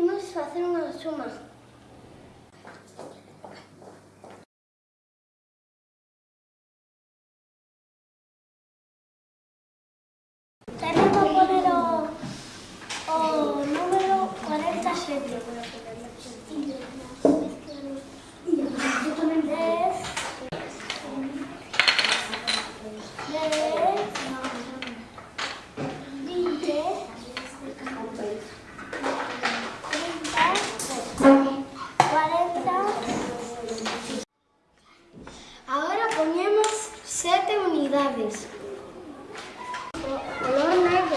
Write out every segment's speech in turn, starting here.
Imos facer unha suma. Tamén vou poner o, o número 47. Voy a ponerlo aquí. Dez. Dez. Vinte. Treinta. Cuarenta. Ahora ponemos sete unidades. O- Color negro.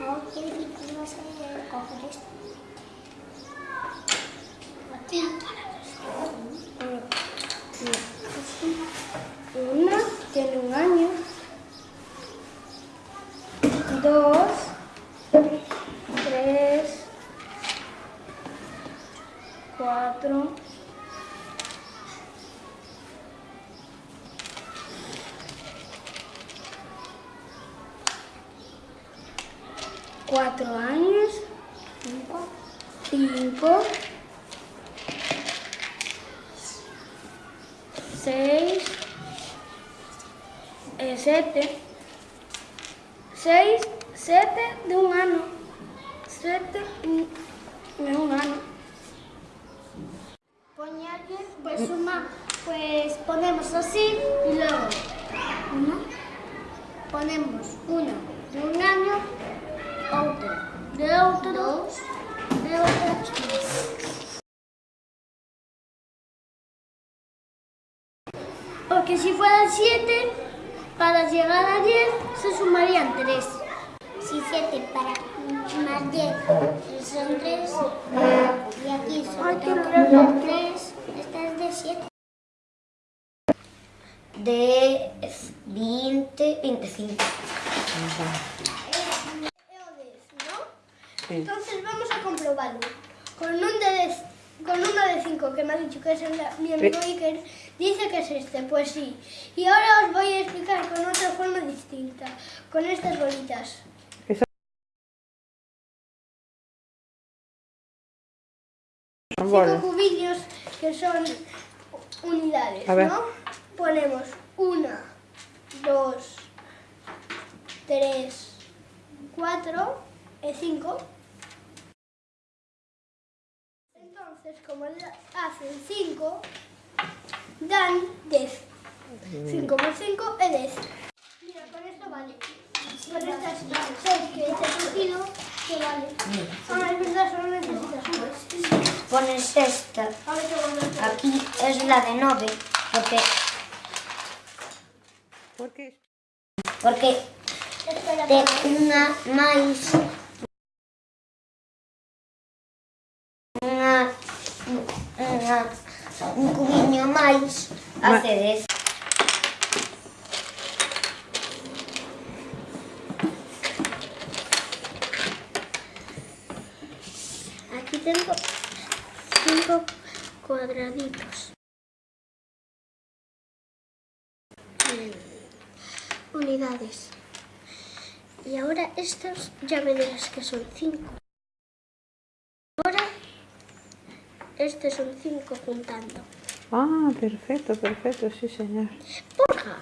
Ok, ¿y vas Una tiene un año. Dos. Tres. Cuatro. Cuatro años. 6, 7, 6, 7 de un ano, 7 de un ano. Poñarle, pues suma, pues ponemos así y luego, uno, ponemos uno de un año, otro, de otro, dos, de otro, tres. Porque si fueran 7, para llegar a 10 se sumarían 3. Si 7 para más 10 son 3, y aquí son 3, esta es de 7. 10, 20, 25. Sí. Entonces vamos a comprobarlo. Con un de con uno de 5 que me ha dicho que es el, mi amigo Iker, dice que es este, pues sí. Y ahora os voy a explicar con otra forma distinta, con estas bolitas. Cinco cubillos que son unidades, A ver. ¿no? Ponemos una, dos, tres, cuatro y cinco. Entonces, como hacen cinco, dan diez. Cinco más cinco es diez. Mira, con esto vale. Con estas seis que he cogido, que vale. Ah, es verdad, solo necesitas una. Pones esta. Te. Aquí es la de 9. Porque, Por que porque Espera, te espera. unha un cubiño máis Ma- hace 10. Aquí tengo cinco cuadraditos. Unidades. Y ahora estos ya me dirás que son cinco. Ahora estos son cinco juntando. Ah, perfecto, perfecto, sí, señor. ¡Poca!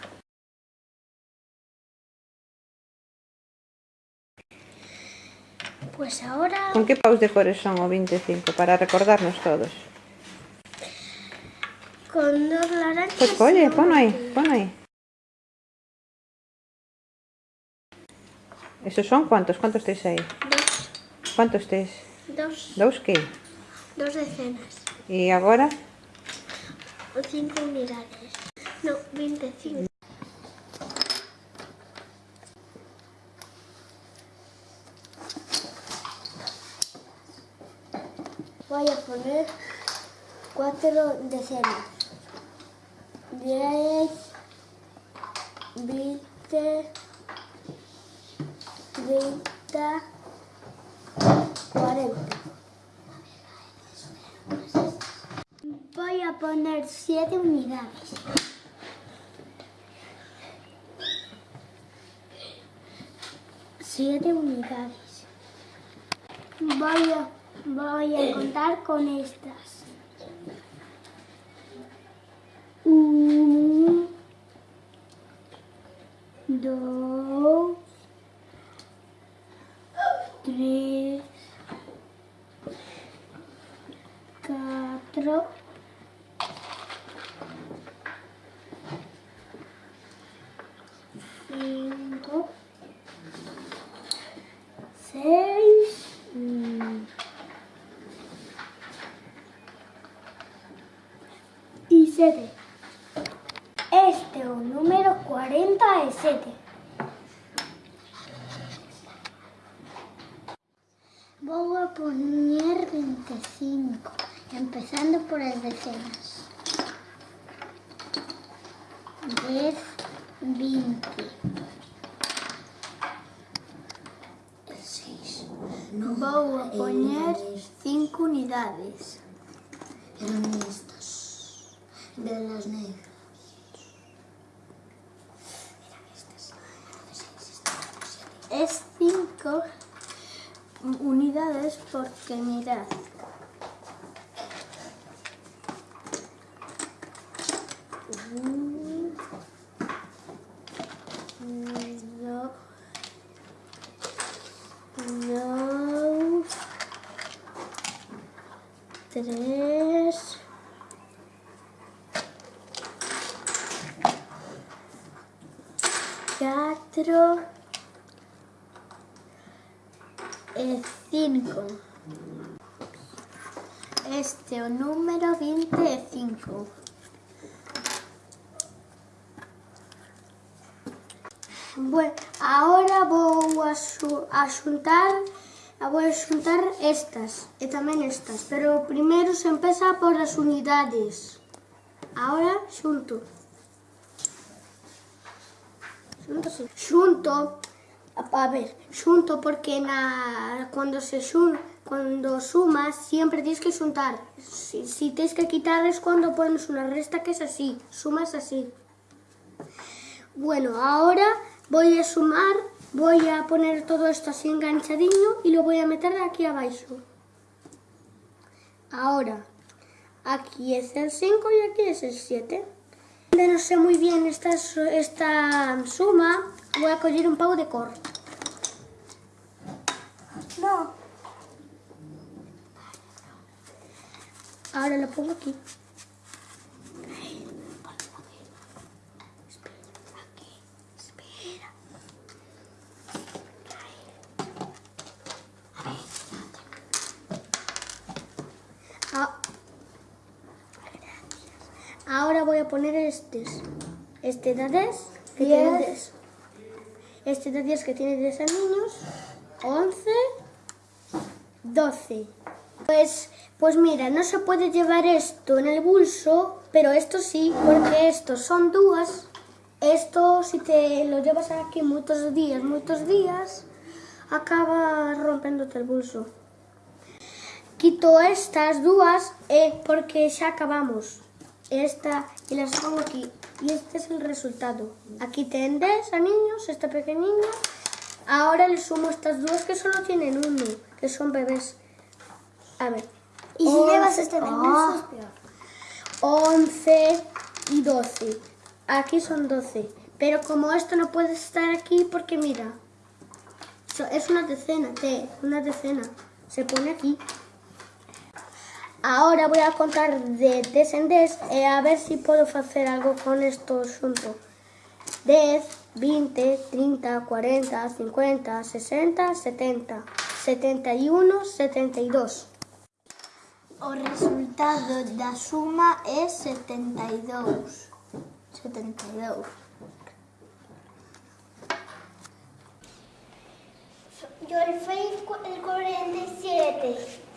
Pues ahora Con que paus de cores son o 25 para recordarnos todos? con dos naranjas. Y oye, un pon aí, verde. pon aí. Esos son cuántos? Cuántos tes aí? Dos, Cuántos tes? dos, Dous que? Dos decenas. E agora? O cinco unidades. No, 25. Voy a poner cuatro decenas. Diez, veinte, treinta, poner siete unidades. Siete unidades. Voy a, voy a contar con estas. Uno, dos, tres, cuatro, 47. Este o número 47. Voy a poner 25, empezando por las decenas. 10, 20. 6. No, Voy a poner 5 unidades. En de las negras. Es 5 unidades porque mirad. Tres, 4 e 5 este é o número 25 bueno, ahora vou a, su, a xuntar vou a xuntar estas e tamén estas pero primeiro se empeza por as unidades. Ahora xunto xunto así Xunto, a, ver, xunto porque na cando se xun, cando sumas siempre tienes que xuntar. Si, si tienes que quitar es cuando pones una resta que es así, sumas así. Bueno, ahora voy a sumar, voy a poner todo esto así enganchadinho y lo voy a meter aquí abajo. Ahora, aquí es el 5 y aquí es el 7. No sé muy bien esta, esta suma, voy a coger un pavo de cor. No. Ahora lo pongo aquí. Espera. Ah. Ahora voy a poner estos. Este de 10, que tiene 10. Este de 10 que tiene 10 niños. 11, 12. Pues, pues mira, no se puede llevar esto en el bolso, pero esto sí, porque estos son dúas. Esto, si te lo llevas aquí muchos días, muchos días, acaba rompiéndote el bolso. Quito estas dúas eh, porque xa acabamos. Esta y las pongo aquí. Y este es el resultado. Aquí ten 10 a niños, este pequeñiño. Ahora le sumo estas dos que solo tienen uno, que son bebés. A ver. Y si llevas este peor. 11 y 12. Aquí son 12. Pero como esto no puede estar aquí porque mira, so- es una decena, te, una decena. Se pone aquí. Ahora voy a contar de 10 en 10 e a ver si puedo hacer algo con esto xunto. 10, 20, 30, 40, 50, 60, 70, 71, 72. O resultado da suma é 72. 72. Yo el 47.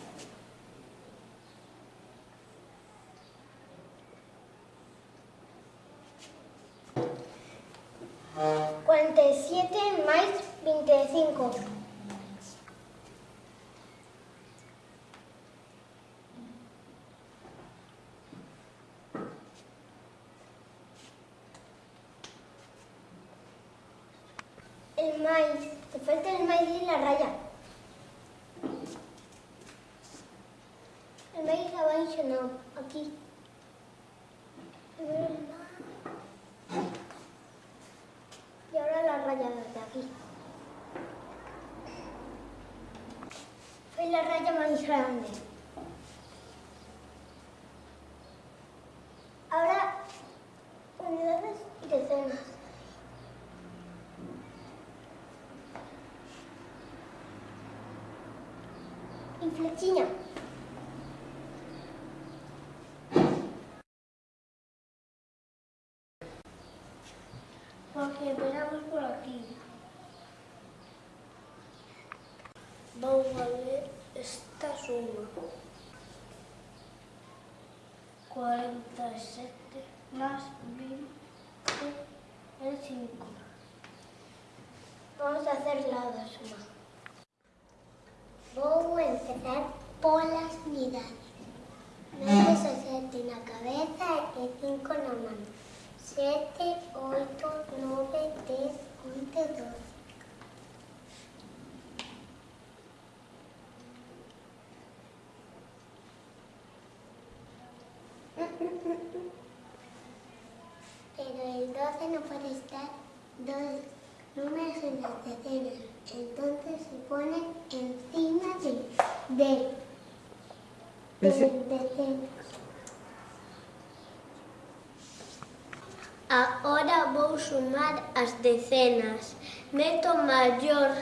47 mais 25. El maíz. Te falta el maíz y la raya. El maíz abajo no, aquí. La raya de aquí. Fue la raya más grande. Ahora, unidades y decenas. Y flechilla. Porque empezamos por aquí. Vamos a ver esta suma. 47 más 20 es 5. Vamos a hacer la suma. Vou empezar polas midades. 9 e 7 na cabeza e 5 na man. 7, 8, 9, 10, 11, 12. que no puede estar dos números en la decena. Entonces se pone encima de, de, de, de decena. Ahora vou sumar as decenas. Meto maior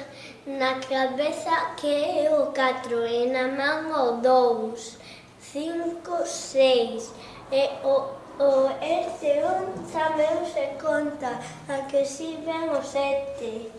na cabeza que é o 4 e na man o 2, 5, 6 e o O este un chameu se conta, a que si ven o sete.